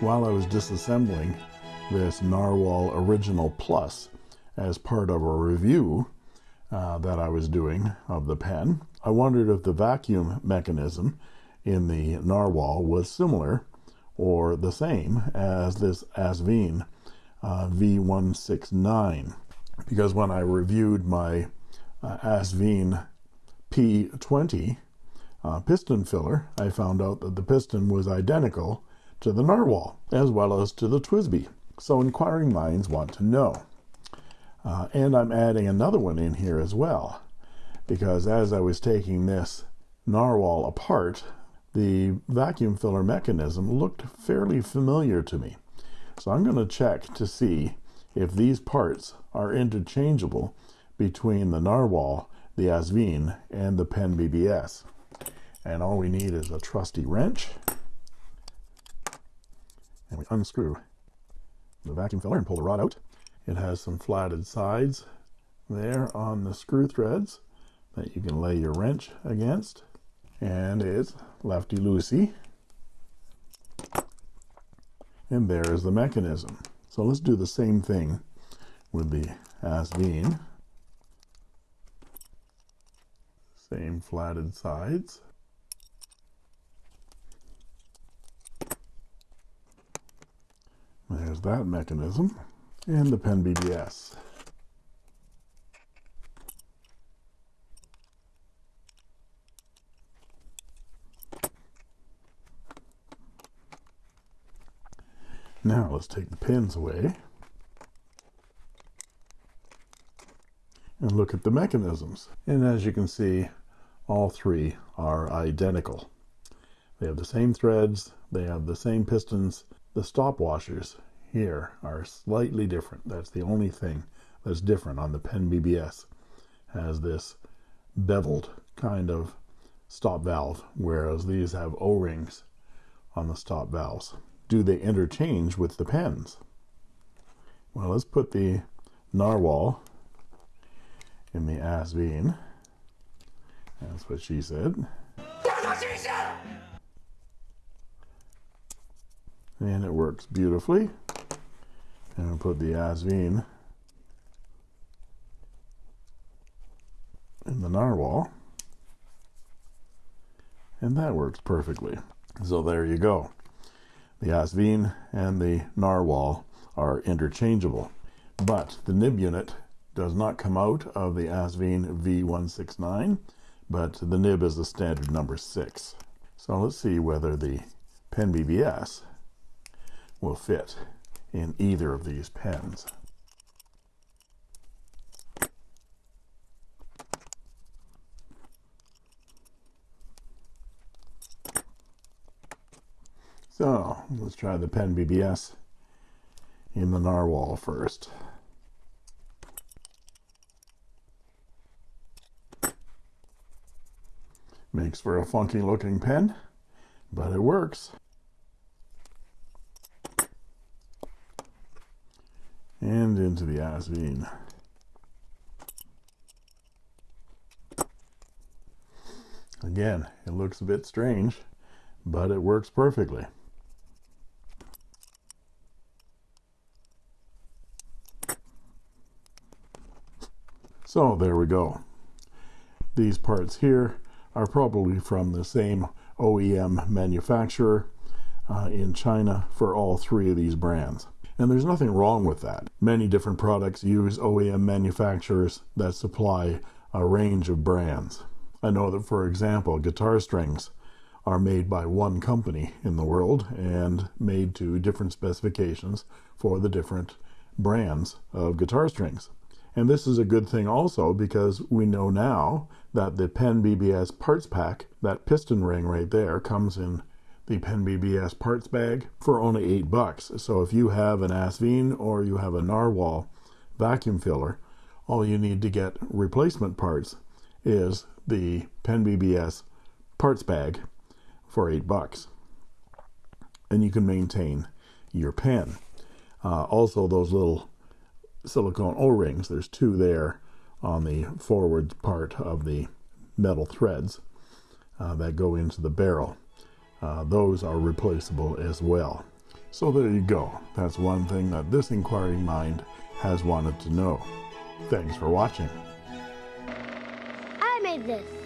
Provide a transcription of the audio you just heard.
while I was disassembling this Narwhal Original Plus as part of a review uh, that I was doing of the pen, I wondered if the vacuum mechanism in the Narwhal was similar or the same as this Asvine uh, V169 because when I reviewed my uh, Asvine P20 uh, piston filler I found out that the piston was identical to the Narwhal as well as to the TWSBI so inquiring minds want to know. Uh, and I'm adding another one in here as well because as I was taking this Narwhal apart the vacuum filler mechanism looked fairly familiar to me. So I'm going to check to see if these parts are interchangeable between the Narwhal the Asvine and the Pen BBS and all we need is a trusty wrench and we unscrew. The vacuum filler and pull the rod out. It has some flatted sides there on the screw threads that you can lay your wrench against and it's lefty loosey and there is the mechanism. So let's do the same thing with the Asvine same flatted sides there's that mechanism and the pen BBS now let's take the pins away and look at the mechanisms. And as you can see all three are identical. They have the same threads they have the same pistons the stop washers here are slightly different. That's the only thing that's different on the pen BBS has this beveled kind of stop valve whereas these have o-rings on the stop valves. Do they interchange with the pens? Well let's put the narwhal in the Asvine that's what she said! And it works beautifully and put the Asvine in the narwhal and that works perfectly. So there you go. The Asvine and the narwhal are interchangeable. But the nib unit does not come out of the Asvine V169 but the nib is the standard number six. So let's see whether the pen BBS will fit in either of these pens. So let's try the pen BBS in the narwhal first. Makes for a funky looking pen but it works and into the Asvine again it looks a bit strange but it works perfectly. So there we go. These parts here are probably from the same OEM manufacturer uh, in China for all three of these brands and there's nothing wrong with that. Many different products use OEM manufacturers that supply a range of brands. I know that for example guitar strings are made by one company in the world and made to different specifications for the different brands of guitar strings. And this is a good thing also because we know now that the Pen BBS parts pack that piston ring right there comes in the Pen BBS parts bag for only eight bucks. So if you have an Asvine or you have a Narwhal vacuum filler all you need to get replacement parts is the Pen BBS parts bag for eight bucks. And you can maintain your pen. Uh, also those little silicone o-rings there's two there on the forward part of the metal threads uh, that go into the barrel uh, those are replaceable as well So there you go. That's one thing that this inquiring mind has wanted to know. Thanks for watching. I made this.